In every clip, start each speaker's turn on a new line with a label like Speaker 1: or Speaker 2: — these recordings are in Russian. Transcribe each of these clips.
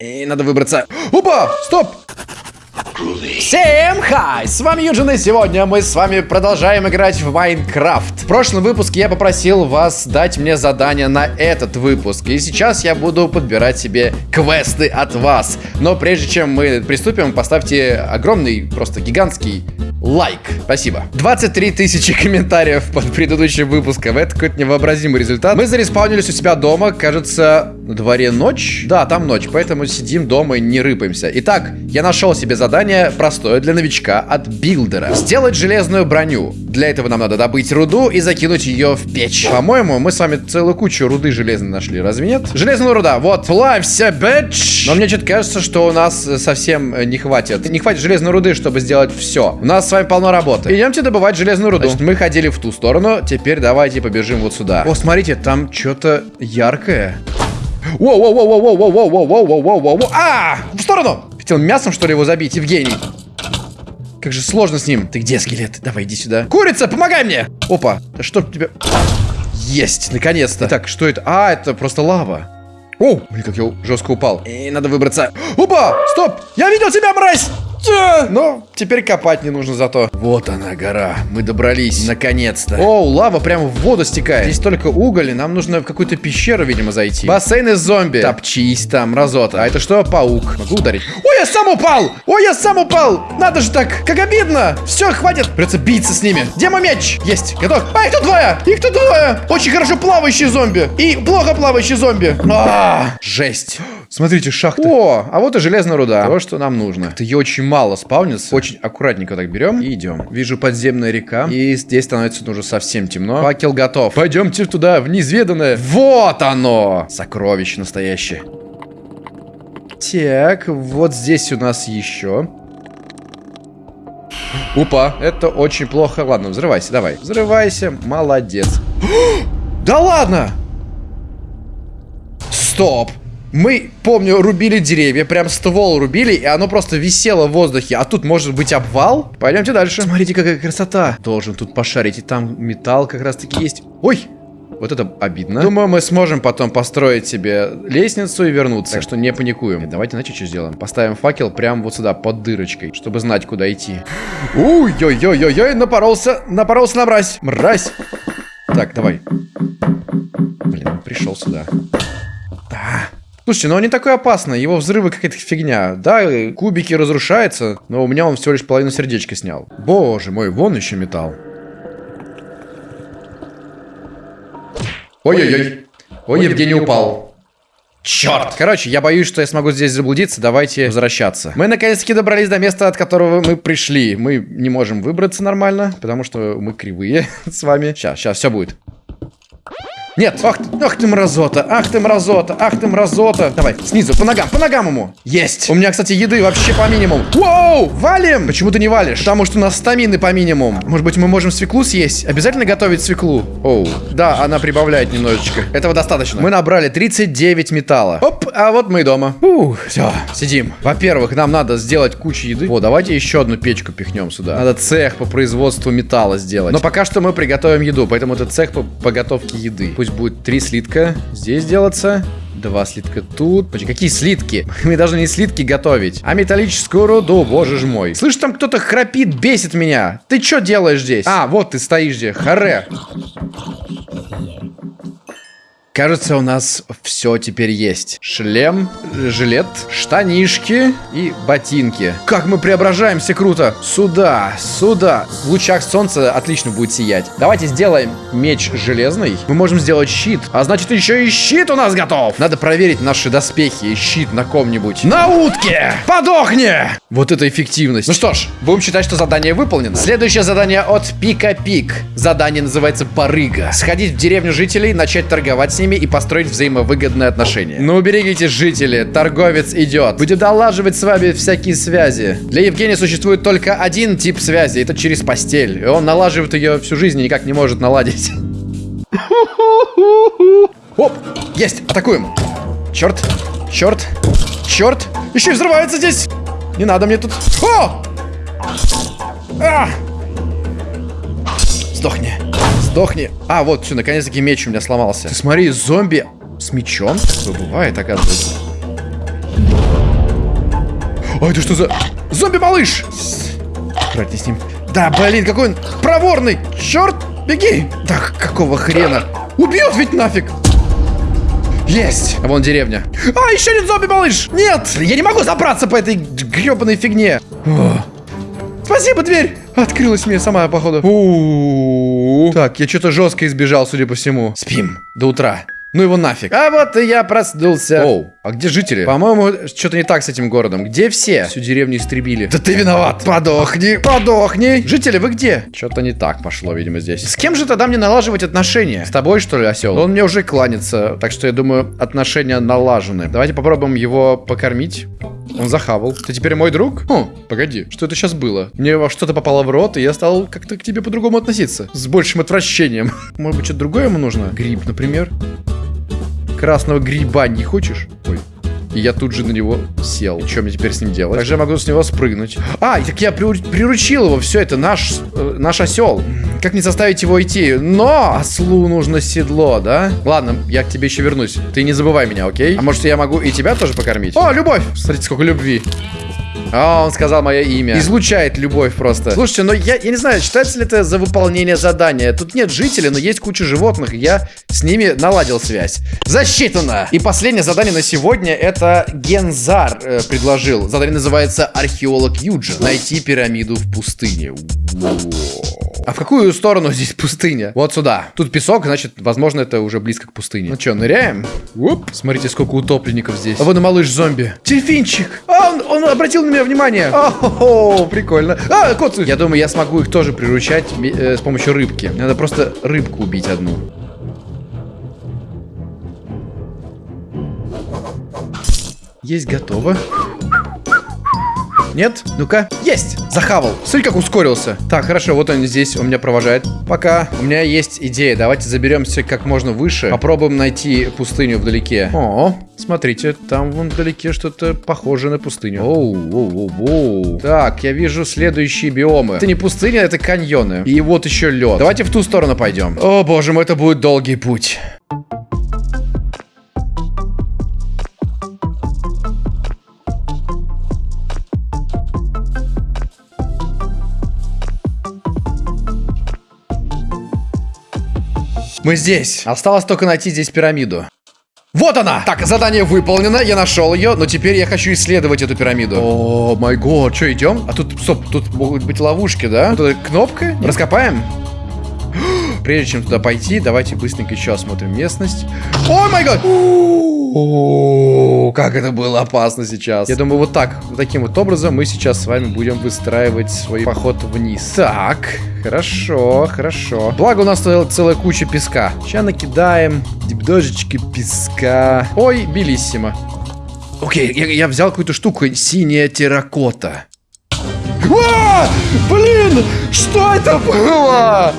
Speaker 1: И надо выбраться. Опа! Стоп! Всем хай! С вами Юджин, и сегодня мы с вами продолжаем играть в Майнкрафт. В прошлом выпуске я попросил вас дать мне задание на этот выпуск, и сейчас я буду подбирать себе квесты от вас. Но прежде чем мы приступим, поставьте огромный, просто гигантский лайк. Спасибо. 23 тысячи комментариев под предыдущим выпуском. Это какой-то невообразимый результат. Мы зареспаунились у себя дома. Кажется, на дворе ночь. Да, там ночь, поэтому сидим дома и не рыпаемся. Итак, я нашел себе задание простое для новичка от билдера. Сделать железную броню. Для этого нам надо добыть руду и закинуть ее в печь. По-моему, мы с вами целую кучу руды железной нашли. Разве нет? Железная руда. Вот. Плавься, бэч! Но мне что-то кажется, что у нас совсем не хватит. Не хватит железной руды, чтобы сделать все. У нас с вами полно работы. Идемте добывать железную руду. Значит, мы ходили в ту сторону, теперь давайте побежим вот сюда. О, смотрите, там что-то яркое. Воу-воу-воу-воу-воу-воу-воу-воу-воу-воу-воу. А! В сторону! Хотел мясом, что ли, его забить, Евгений? Как же сложно с ним. Ты где, скелет? Давай, иди сюда. Курица, помогай мне! Опа, да что тебе... Есть, наконец-то. Так, что это? А, это просто лава. О, блин, как я жестко упал. И надо выбраться. Опа, стоп! Я видел тебя, мразь! Ну, теперь копать не нужно зато. Вот она, гора. Мы добрались, наконец-то. О, лава прямо в воду стекает. Здесь только уголь, и нам нужно в какую-то пещеру, видимо, зайти. Бассейн из зомби. Топчись там, разота. А это что, паук? Могу ударить? Ой, я сам упал! Ой, я сам упал! Надо же так! Как обидно! Все, хватит! Придется биться с ними. Где мой меч? Есть, готов. А, их тут двое! Их тут двое! Очень хорошо плавающие зомби. И плохо плавающие зомби. А, жесть. Смотрите, шахта. О, а вот и железная руда. То, что нам нужно. Это ее очень мало спавнится. Очень аккуратненько так берем и идем. Вижу подземная река. И здесь становится уже совсем темно. Факел готов. Пойдемте туда, в неизведанное. Вот оно! Сокровище настоящее. Так, вот здесь у нас еще. Упа, это очень плохо. Ладно, взрывайся, давай. Взрывайся, молодец. да ладно! Стоп! Мы, помню, рубили деревья, прям ствол рубили, и оно просто висело в воздухе. А тут может быть обвал? Пойдемте дальше. Смотрите, какая красота. Должен тут пошарить, и там металл как раз-таки есть. Ой, вот это обидно. Думаю, мы сможем потом построить себе лестницу и вернуться. Так что не паникуем. Давайте, знаете, что сделаем? Поставим факел прямо вот сюда, под дырочкой, чтобы знать, куда идти. Ой-ой-ой-ой-ой, напоролся, напоролся на мразь. Мразь. Так, давай. Блин, он пришел сюда. Слушайте, ну он не такой опасный, его взрывы какая-то фигня. Да, кубики разрушаются, но у меня он всего лишь половину сердечка снял. Боже мой, вон еще металл. Ой-ой-ой. Ой, Евгений упал. Черт! Короче, я боюсь, что я смогу здесь заблудиться. Давайте возвращаться. Мы наконец-таки добрались до места, от которого мы пришли. Мы не можем выбраться нормально, потому что мы кривые с вами. Сейчас, сейчас, все будет. Нет, ах, ах ты мразота, ах ты мразота, ах ты мразота. Давай, снизу, по ногам, по ногам ему. Есть. У меня, кстати, еды вообще по минимуму. Воу, валим. Почему ты не валишь? Потому что у нас стамины по минимуму. Может быть, мы можем свеклу съесть? Обязательно готовить свеклу? Оу, да, она прибавляет немножечко. Этого достаточно. Мы набрали 39 металла. Оп, а вот мы и дома. Ух, все, сидим. Во-первых, нам надо сделать кучу еды. О, давайте еще одну печку пихнем сюда. Надо цех по производству металла сделать. Но пока что мы приготовим еду, поэтому это цех по, по готовке еды. Пусть Пусть будет три слитка здесь делаться. Два слитка тут. Почти какие слитки? Мы должны не слитки готовить, а металлическую руду, боже ж мой. Слышь, там кто-то храпит, бесит меня. Ты что делаешь здесь? А, вот ты стоишь здесь. Харе. Кажется, у нас все теперь есть. Шлем, жилет, штанишки и ботинки. Как мы преображаемся круто. Сюда, сюда. В лучах солнца отлично будет сиять. Давайте сделаем меч железный. Мы можем сделать щит. А значит, еще и щит у нас готов. Надо проверить наши доспехи и щит на ком-нибудь. На утке! Подохни! Вот это эффективность. Ну что ж, будем считать, что задание выполнено. Следующее задание от Пика Пик. Задание называется Барыга. Сходить в деревню жителей, начать торговать с ними и построить взаимовыгодные отношения. Ну, уберегите, жители, торговец идет. Будет долаживать с вами всякие связи. Для Евгения существует только один тип связи, это через постель. И он налаживает ее всю жизнь и никак не может наладить. Оп, есть, атакуем. Черт, черт, черт. Еще и взрывается здесь. Не надо мне тут. О! А! Сдохни. Сдохни. А, вот, все, наконец-таки меч у меня сломался. Ты смотри, зомби с мечом? Что бывает, оказывается. Ой, это что за... Зомби-малыш! Аккуратней с ним. Да, блин, какой он проворный! Черт, беги! Так, какого хрена? Убьет ведь нафиг! Есть! А вон деревня. А, еще один зомби-малыш! Нет! Я не могу забраться по этой гребаной фигне. О. Спасибо, дверь! Открылась мне сама, походу. У -у -у. Так, я что-то жестко избежал, судя по всему. Спим до утра. Ну его нафиг. А вот и я проснулся. Оу, а где жители? По-моему, что-то не так с этим городом. Где все? Всю деревню истребили. Да ты виноват. Подохни, подохни. Жители, вы где? Что-то не так пошло, видимо, здесь. С кем же тогда мне налаживать отношения? С тобой, что ли, осел? Он мне уже кланится, так что я думаю, отношения налажены. Давайте попробуем его покормить. Он захавал. Ты теперь мой друг? Хм, погоди, что это сейчас было? Мне что-то попало в рот, и я стал как-то к тебе по-другому относиться. С большим отвращением. Может быть, что-то другое ему нужно? Гриб, например. Красного гриба не хочешь? Ой. И я тут же на него сел. Что мне теперь с ним делать? Также я могу с него спрыгнуть. А, так я приручил его. Все, это наш, э, наш осел. Как не заставить его идти? Но ослу нужно седло, да? Ладно, я к тебе еще вернусь. Ты не забывай меня, окей? А может, я могу и тебя тоже покормить? О, любовь! Смотрите, сколько любви. А, он сказал мое имя. Излучает любовь просто. Слушайте, но я, я не знаю, считается ли это за выполнение задания. Тут нет жителей, но есть куча животных, я с ними наладил связь. Засчитано! И последнее задание на сегодня это Гензар э, предложил. Задание называется Археолог Юджин. Найти пирамиду в пустыне. А в какую сторону здесь пустыня? Вот сюда. Тут песок, значит, возможно, это уже близко к пустыне. Ну что, ныряем? Уп. Смотрите, сколько утопленников здесь. А вон и малыш-зомби. Дельфинчик. А, он, он обратил на меня внимание. О, прикольно. А, кот. Я думаю, я смогу их тоже приручать э, с помощью рыбки. Надо просто рыбку убить одну. Есть готово. Нет? Ну-ка. Есть! Захавал. Смотри, как ускорился. Так, хорошо, вот он здесь у меня провожает. Пока. У меня есть идея. Давайте заберемся как можно выше. Попробуем найти пустыню вдалеке. О, смотрите, там вон вдалеке что-то похоже на пустыню. Оу, оу, оу, оу. Так, я вижу следующие биомы. Это не пустыня, это каньоны. И вот еще лед. Давайте в ту сторону пойдем. О, боже мой, это будет долгий путь. Мы здесь. Осталось только найти здесь пирамиду. Вот она! Так, задание выполнено, я нашел ее, но теперь я хочу исследовать эту пирамиду. О, май год, что, идем? А тут, стоп, тут могут быть ловушки, да? Тут кнопка? Раскопаем? Прежде чем туда пойти, давайте быстренько еще осмотрим местность. О май год! О, как это было опасно сейчас. Я думаю, вот так, таким вот образом мы сейчас с вами будем выстраивать свой поход вниз. Так, хорошо, хорошо. Благо у нас целая куча песка. Сейчас накидаем дождички песка. Ой, белиссимо. Окей, я, я взял какую-то штуку. Синяя терракота. А! Блин! Что это было?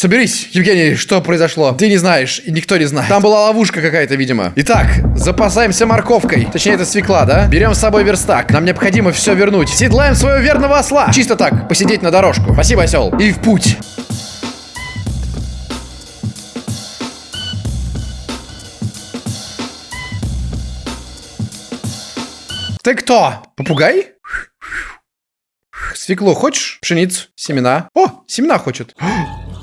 Speaker 1: Соберись, Евгений, что произошло? Ты не знаешь, и никто не знает. Там была ловушка какая-то, видимо. Итак, запасаемся морковкой. Точнее, это свекла, да? Берем с собой верстак. Нам необходимо все вернуть. Седлаем своего верного осла. Чисто так, посидеть на дорожку. Спасибо, осел. И в путь. Ты кто? Попугай? Свекло хочешь? Пшеницу? Семена? О, семена хочет.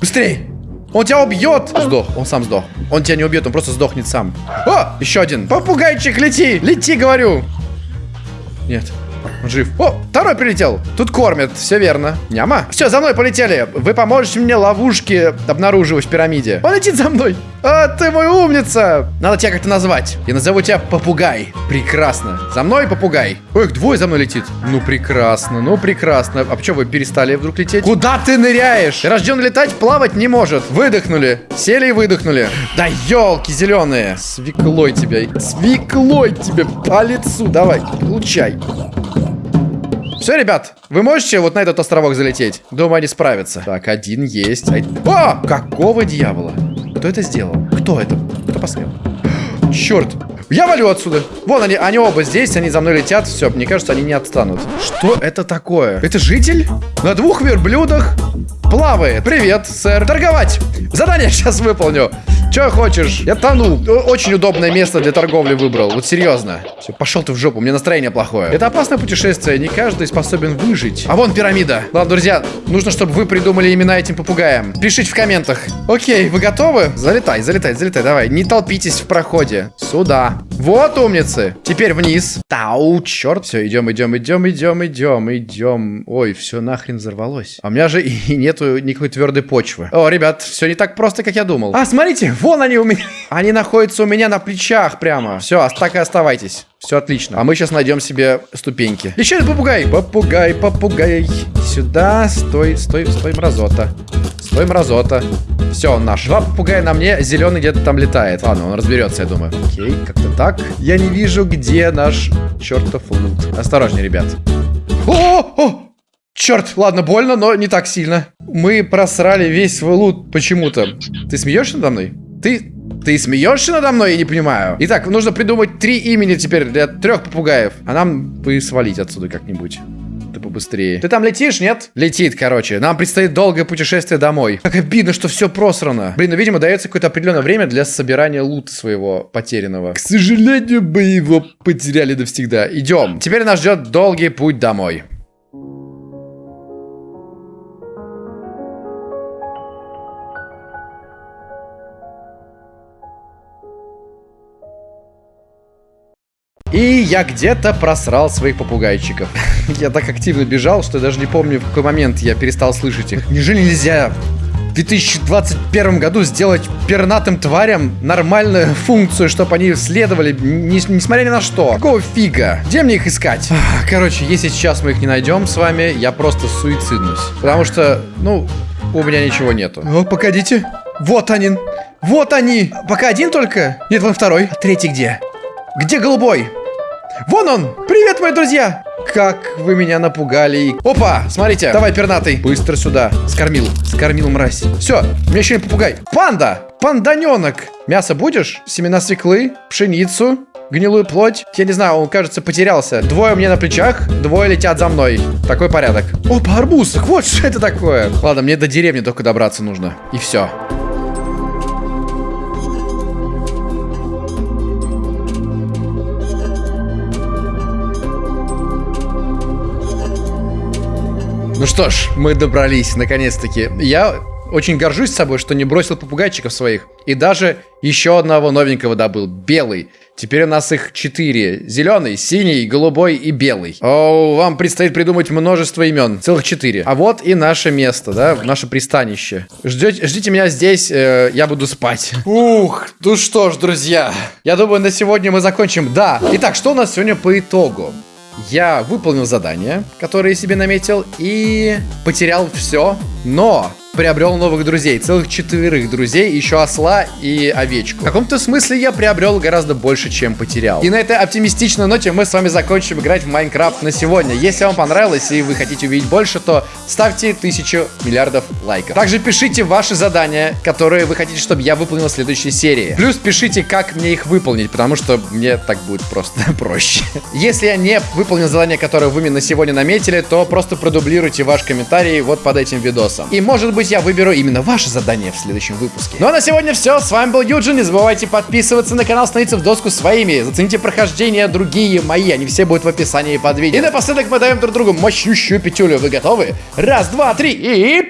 Speaker 1: Быстрей! Он тебя убьет! Сдох, он сам сдох. Он тебя не убьет, он просто сдохнет сам. О, еще один. Попугайчик, лети! Лети, говорю! Нет. Он жив. О, второй прилетел. Тут кормят, все верно. Няма. Все, за мной полетели. Вы поможете мне ловушки обнаруживать в пирамиде. Он летит за мной. А, ты мой умница. Надо тебя как-то назвать. Я назову тебя Попугай. Прекрасно. За мной Попугай. Ой, их двое за мной летит. Ну, прекрасно, ну, прекрасно. А почему вы перестали вдруг лететь? Куда ты ныряешь? Рожден летать, плавать не может. Выдохнули. Сели и выдохнули. Да елки зеленые. Свеклой тебя. Свеклой тебе по лицу. Давай, получай. Все, ребят, вы можете вот на этот островок залететь? Думаю, они справятся. Так, один есть. О! Какого дьявола? Кто это сделал? Кто это? Кто посмел? Черт! Я валю отсюда. Вон они, они оба здесь, они за мной летят. Все, мне кажется, они не отстанут. Что это такое? Это житель? На двух верблюдах плавает. Привет, сэр. Торговать. Задание сейчас выполню. Че хочешь? Я тону. Очень удобное место для торговли выбрал. Вот серьезно. Все, пошел ты в жопу, у меня настроение плохое. Это опасное путешествие, не каждый способен выжить. А вон пирамида. Ладно, друзья, нужно, чтобы вы придумали имена этим попугаям. Пишите в комментах. Окей, вы готовы? Залетай, залетай, залетай, давай. Не толпитесь в проходе. Сюда. Вот умницы. Теперь вниз. Тау, черт. Все, идем, идем, идем, идем, идем, идем. Ой, все нахрен взорвалось. А у меня же и нету никакой твердой почвы. О, ребят, все не так просто, как я думал. А, смотрите, Вон они у меня. Они находятся у меня на плечах прямо. Все, так и оставайтесь. Все отлично. А мы сейчас найдем себе ступеньки. Еще один попугай. Попугай, попугай. Сюда. Стой, стой, стой, мразота. Стой, мразота. Все, он наш. Два попугая на мне, зеленый где-то там летает. Ладно, он разберется, я думаю. Окей, как-то так. Я не вижу, где наш чертов лут. Осторожнее, ребят. О, о, Черт, ладно, больно, но не так сильно. Мы просрали весь свой лут почему-то. Ты смеешься надо мной? Ты... Ты смеешься надо мной? Я не понимаю. Итак, нужно придумать три имени теперь для трех попугаев. А нам бы свалить отсюда как-нибудь. Ты побыстрее. Ты там летишь, нет? Летит, короче. Нам предстоит долгое путешествие домой. Как обидно, что все просрано. Блин, ну, видимо, дается какое-то определенное время для собирания лута своего потерянного. К сожалению, мы его потеряли навсегда. Идем. Теперь нас ждет долгий путь домой. И я где-то просрал своих попугайчиков. я так активно бежал, что я даже не помню, в какой момент я перестал слышать их. Неужели нельзя в 2021 году сделать пернатым тварям нормальную функцию, чтобы они следовали, не, несмотря ни на что. Какого фига? Где мне их искать? Короче, если сейчас мы их не найдем с вами, я просто суициднусь. Потому что, ну, у меня ничего нету. О, погодите. Вот они. Вот они. Пока один только? Нет, вон второй. А третий где? Где голубой? Вон он! Привет, мои друзья! Как вы меня напугали. Опа, смотрите, давай, пернатый. Быстро сюда. Скормил, скормил мразь. Все, у меня еще не попугай. Панда! Панданенок! Мясо будешь? Семена свеклы? Пшеницу? Гнилую плоть? Я не знаю, он, кажется, потерялся. Двое мне на плечах, двое летят за мной. Такой порядок. Опа, арбуз! Вот что это такое. Ладно, мне до деревни только добраться нужно. И все. Ну что ж, мы добрались, наконец-таки. Я очень горжусь собой, что не бросил попугайчиков своих. И даже еще одного новенького добыл. Белый. Теперь у нас их четыре. Зеленый, синий, голубой и белый. О, вам предстоит придумать множество имен. Целых четыре. А вот и наше место, да? Наше пристанище. Ждете, ждите меня здесь, э, я буду спать. Ух, ну что ж, друзья. Я думаю, на сегодня мы закончим. Да. Итак, что у нас сегодня по итогу? Я выполнил задание, которое себе наметил, и потерял все, но приобрел новых друзей, целых четверых друзей, еще осла и овечку. В каком-то смысле я приобрел гораздо больше, чем потерял. И на этой оптимистичной ноте мы с вами закончим играть в Майнкрафт на сегодня. Если вам понравилось и вы хотите увидеть больше, то ставьте тысячу миллиардов лайков. Также пишите ваши задания, которые вы хотите, чтобы я выполнил в следующей серии. Плюс пишите, как мне их выполнить, потому что мне так будет просто проще. Если я не выполнил задание, которое вы мне на сегодня наметили, то просто продублируйте ваш комментарий вот под этим видосом. И может быть я выберу именно ваше задание в следующем выпуске. Ну а на сегодня все. С вами был Юджин. Не забывайте подписываться на канал, становиться в доску своими. Зацените прохождение другие мои. Они все будут в описании под видео. И напоследок мы даем друг другу мощнющую пятюлю. Вы готовы? Раз, два, три и...